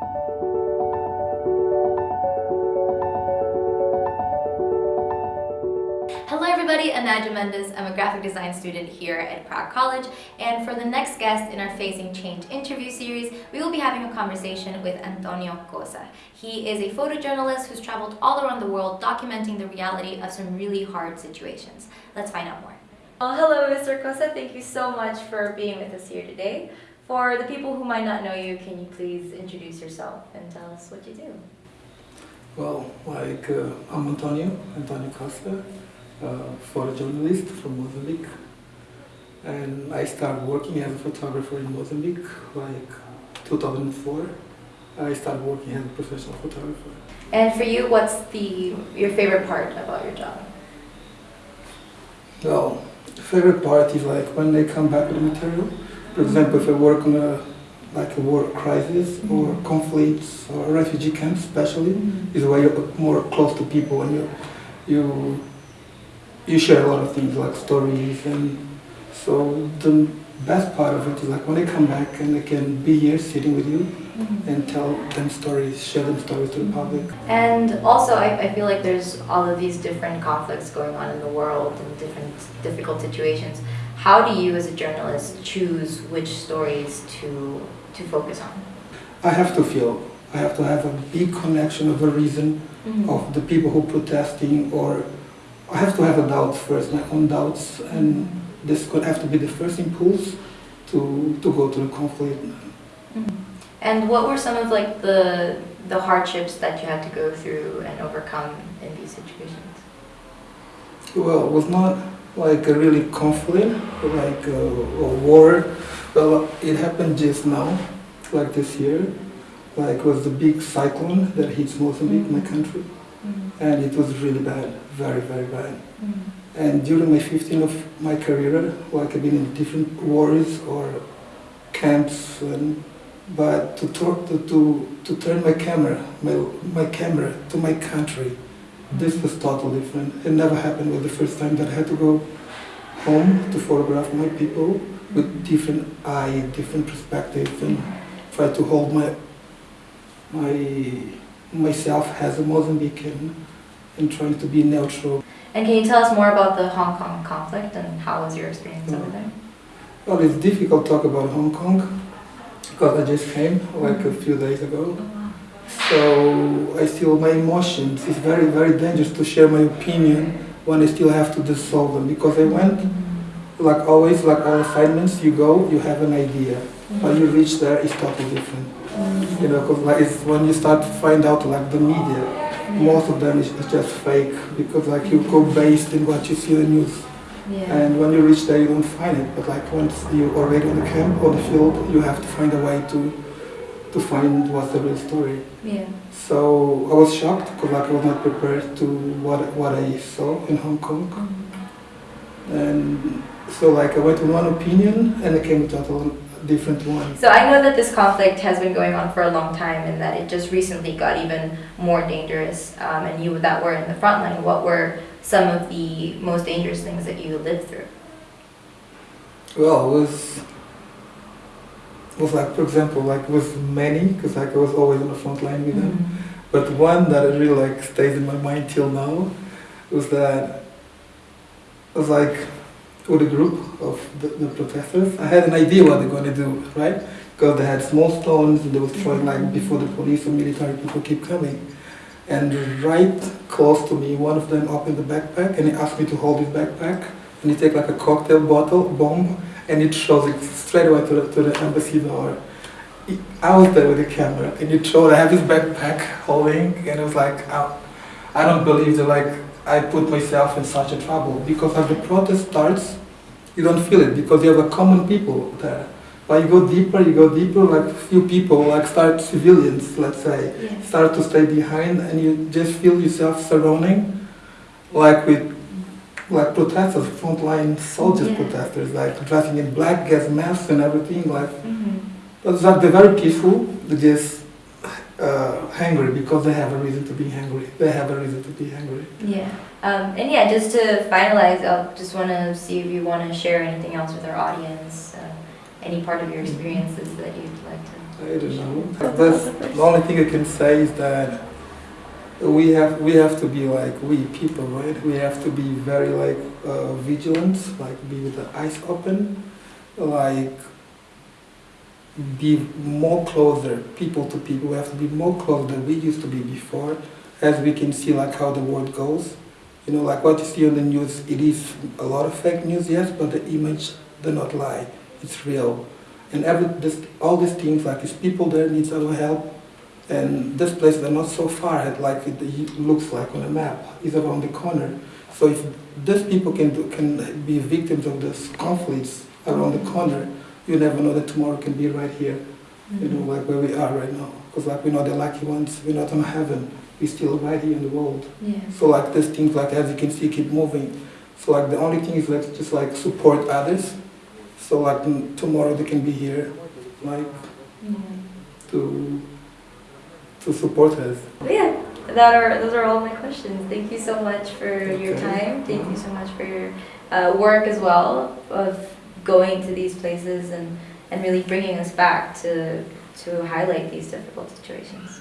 Hello everybody, I'm Mendes. I'm a graphic design student here at Prague College and for the next guest in our Facing Change interview series, we will be having a conversation with Antonio Costa. He is a photojournalist who's traveled all around the world documenting the reality of some really hard situations. Let's find out more. Well, hello Mr. Cosa, thank you so much for being with us here today. For the people who might not know you, can you please introduce yourself and tell us what you do? Well, like uh, I'm Antonio, Antonio Costa uh, photojournalist from Mozambique. And I started working as a photographer in Mozambique like 2004. I started working as a professional photographer. And for you, what's the your favorite part about your job? Well, the favorite part is like when they come back with the material. For example, if I work on a like a war crisis mm -hmm. or conflicts or refugee camps especially, mm -hmm. is where you're more close to people and you you you share a lot of things like stories and so the best part of it is like when they come back and they can be here sitting with you mm -hmm. and tell them stories, share them stories to the public. And also I, I feel like there's all of these different conflicts going on in the world and different difficult situations. How do you as a journalist choose which stories to, to focus on? I have to feel, I have to have a big connection of the reason mm -hmm. of the people who protesting or I have to have a doubt first, my own doubts, and this could have to be the first impulse to, to go to the conflict. Mm -hmm. And what were some of like the the hardships that you had to go through and overcome in these situations? Well, it was not like a really conflict, like a, a war. Well, it happened just now, like this year. Like was the big cyclone that hits Mozambique, mm -hmm. my country. Mm-hmm. and it was really bad, very, very bad. Mm. And during my 15 of my career, like I've been in different wars or camps, and, but to, talk, to, to, to turn my camera, my, my camera to my country, this was totally different. It never happened with the first time that I had to go home to photograph my people with different eye, different perspectives, and try to hold my my myself as a Mozambican and trying to be neutral. And can you tell us more about the Hong Kong conflict and how was your experience over there? Well, it's difficult to talk about Hong Kong because I just came like a few days ago. Mm-hmm. So I still, my emotions, it's very, very dangerous to share my opinion when I still have to dissolve them because I went, like always, like all assignments, you go, you have an idea. But you reach there, it's totally different. You know, because like it's when you start to find out like the media, most of them is, is just fake because like you go based in what you see in the news. Yeah. And when you reach there, you don't find it. But like once you're already on the camp or the field, you have to find a way to to find what's the real story. Yeah. So I was shocked because like I was not prepared to what what I saw in Hong Kong. Mm -hmm. And so like I went with one opinion and I came with total different one. So I know that this conflict has been going on for a long time and that it just recently got even more dangerous. Um, and you that were in the front line, what were some of the most dangerous things that you lived through? Well, it was, was like, for example, like with many, because like I was always on the front line with mm -hmm. them. Mm-hmm. But one that really like stays in my mind till now was that it was like with a group of the, the protesters. I had an idea what they're going to do, right? Because they had small stones and they were throwing like before the police or military people keep coming. And right close to me, one of them opened the backpack and he asked me to hold his backpack. And he take like a cocktail bottle, bomb, and it shows it straight away to the, to the embassy door. I was there with the camera and it showed I have this backpack holding and it was like, I, I don't believe that like I put myself in such a trouble because as the protest starts, you don't feel it because you have a common people there. But you go deeper, you go deeper, like few people, like start civilians, let's say, start to stay behind and you just feel yourself surrounding like with like protesters, frontline soldiers yeah. protesters, like dressing in black, gas masks and everything, like, mm -hmm. like they're very peaceful, they just uh, hungry because they have a reason to be hungry. They have a reason to be hungry. Yeah. Um, and yeah, just to finalize, I just want to see if you want to share anything else with our audience, uh, any part of your experiences that you'd like to I don't know. That's the only thing I can say is that we have we have to be like we people, right? We have to be very like uh, vigilant, like be with the eyes open, like be more closer, people to people. We have to be more closer than we used to be before, as we can see like how the world goes. You know, like what you see on the news, it is a lot of fake news, yes, but the image do not lie. It's real. And every this, all these things, like these people there needs our help, and this place they're not so far ahead like it, looks like on a map. It's around the corner. So if these people can do, can be victims of these conflicts around the corner, you never know that tomorrow can be right here. You know, mm-hmm. like where we are right now. Because like we're not the lucky ones. We're not on heaven. We're still right here in the world. Yeah. So like these things, like as you can see, keep moving. So like the only thing is like just like support others. So like tomorrow they can be here, like to support us. Yeah, that are those are all my questions. Thank you so much for your time. Thank you so much for your uh, work as well of going to these places and and really bringing us back to to highlight these difficult situations.